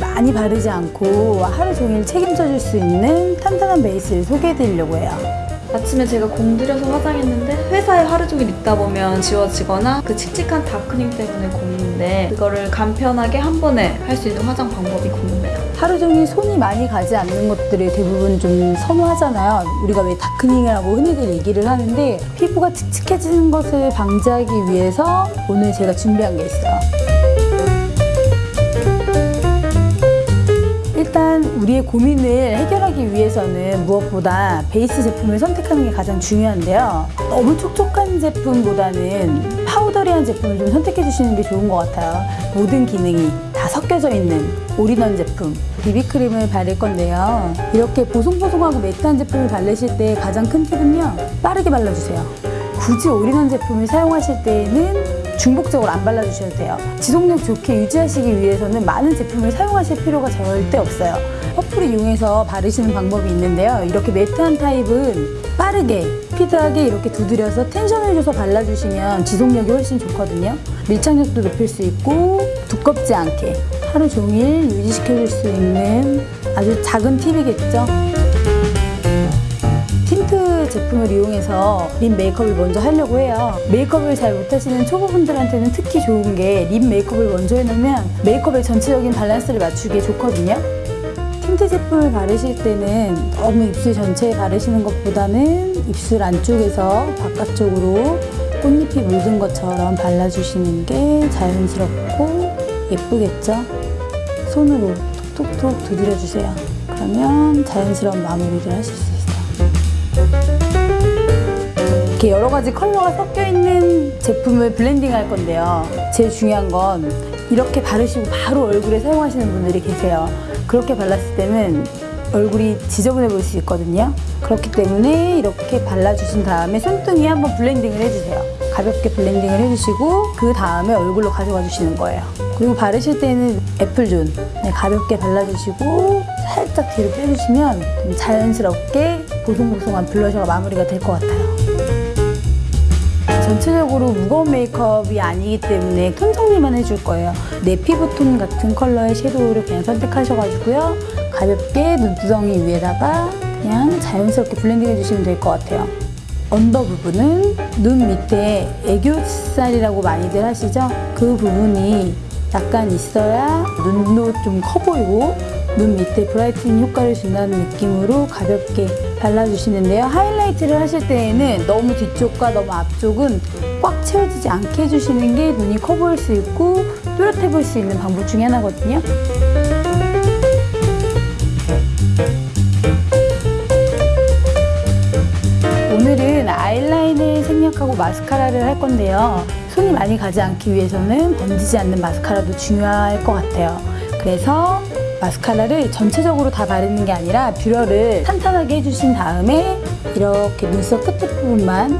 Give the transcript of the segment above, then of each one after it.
많이 바르지 않고 하루 종일 책임져 줄 수 있는 탄탄한 베이스를 소개해 드리려고 해요. 아침에 제가 공들여서 화장했는데 회사에 하루 종일 있다 보면 지워지거나 그 칙칙한 다크닝 때문에 고민인데 그거를 간편하게 한 번에 할 수 있는 화장 방법이 궁금해요. 하루 종일 손이 많이 가지 않는 것들을 대부분 좀 선호하잖아요. 우리가 왜 다크닝이라고 흔히들 얘기를 하는데 피부가 칙칙해지는 것을 방지하기 위해서 오늘 제가 준비한 게 있어요. 우리의 고민을 해결하기 위해서는 무엇보다 베이스 제품을 선택하는 게 가장 중요한데요. 너무 촉촉한 제품보다는 powdery한 제품을 좀 선택해 주시는 게 좋은 것 같아요. 모든 기능이 다 섞여져 있는 올인원 제품 비비크림을 바를 건데요. 이렇게 보송보송하고 matte한 제품을 바르실 때 가장 큰 팁은요. 빠르게 발라주세요. 굳이 올인원 제품을 사용하실 때에는 중복적으로 안 발라주셔도 돼요. 지속력 좋게 유지하시기 위해서는 많은 제품을 사용하실 필요가 절대 없어요. 퍼프를 이용해서 바르시는 방법이 있는데요. 이렇게 matte한 타입은 빠르게 스피드하게 이렇게 두드려서 tension을 줘서 발라주시면 지속력이 훨씬 좋거든요. 밀착력도 높일 수 있고 두껍지 않게 하루 종일 유지시켜줄 수 있는 아주 작은 팁이겠죠. 틴트 제품을 이용해서 lip 메이크업을 먼저 하려고 해요. 메이크업을 잘 못하시는 초보분들한테는 특히 좋은 게 lip 메이크업을 먼저 해놓으면 메이크업의 전체적인 밸런스를 맞추기에 좋거든요. 틴트 제품을 바르실 때는 너무 입술 전체에 바르시는 것보다는 입술 안쪽에서 바깥쪽으로 꽃잎이 물든 것처럼 발라주시는 게 자연스럽고 예쁘겠죠? 손으로 톡톡톡 두드려주세요. 그러면 자연스러운 마무리를 하실 수 있어요. 이렇게 여러 가지 컬러가 섞여 있는 제품을 블렌딩 할 건데요. 제일 중요한 건 이렇게 바르시고 바로 얼굴에 사용하시는 분들이 계세요. 그렇게 발랐을 때는 얼굴이 지저분해 보일 수 있거든요. 그렇기 때문에 이렇게 발라주신 다음에 손등에 한번 블렌딩을 해주세요. 가볍게 블렌딩을 해주시고 그 다음에 얼굴로 가져가 주시는 거예요. 그리고 바르실 때는 apple zone 네, 가볍게 발라주시고 살짝 뒤로 빼주시면 좀 자연스럽게 보송보송한 블러셔가 마무리가 될 것 같아요. 전체적으로 무거운 메이크업이 아니기 때문에 톤 정리만 해줄 거예요. 내 피부톤 같은 컬러의 섀도우를 그냥 선택하셔가지고요. 가볍게 눈두덩이 위에다가 그냥 자연스럽게 블렌딩 해주시면 될 것 같아요. under 부분은 눈 밑에 애교살이라고 많이들 하시죠? 그 부분이 약간 있어야 눈도 좀 커 보이고 눈 밑에 brightening 효과를 준다는 느낌으로 가볍게 발라주시는데요. 하이라이트를 하실 때에는 너무 뒤쪽과 너무 앞쪽은 꽉 채워지지 않게 해주시는 게 눈이 커 보일 수 있고 뚜렷해 보일 수 있는 방법 중에 하나거든요. 오늘은 아이라인을 생략하고 마스카라를 할 건데요. 손이 많이 가지 않기 위해서는 번지지 않는 마스카라도 중요할 것 같아요. 그래서 마스카라를 전체적으로 다 바르는 게 아니라 뷰러를 탄탄하게 해주신 다음에 이렇게 눈썹 끝에 부분만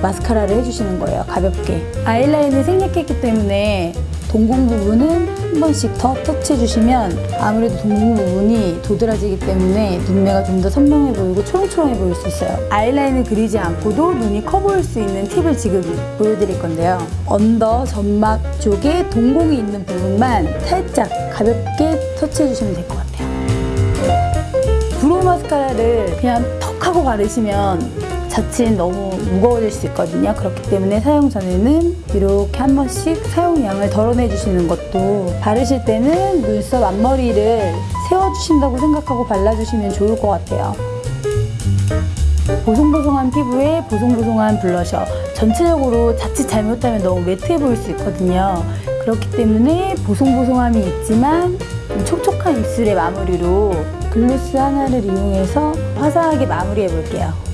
마스카라를 해주시는 거예요. 가볍게. 아이라인을 생략했기 때문에 동공 부분은 한 번씩 더 터치해주시면 아무래도 동공 부분이 도드라지기 때문에 눈매가 좀 더 선명해 보이고 초롱초롱해 보일 수 있어요. 아이라인을 그리지 않고도 눈이 커 보일 수 있는 팁을 지금 보여드릴 건데요. under 점막 쪽에 동공이 있는 부분만 살짝 가볍게 터치해주시면 될 것 같아요. brow 마스카라를 그냥 턱 하고 바르시면 자칫 너무 무거워질 수 있거든요. 그렇기 때문에 사용 전에는 이렇게 한 번씩 사용량을 덜어내 주시는 것도 바르실 때는 눈썹 앞머리를 세워주신다고 생각하고 발라주시면 좋을 것 같아요. 보송보송한 피부에 보송보송한 블러셔 전체적으로 자칫 잘못하면 너무 매트해 보일 수 있거든요. 그렇기 때문에 보송보송함이 있지만 좀 촉촉한 입술의 마무리로 글로스 하나를 이용해서 화사하게 마무리해 볼게요.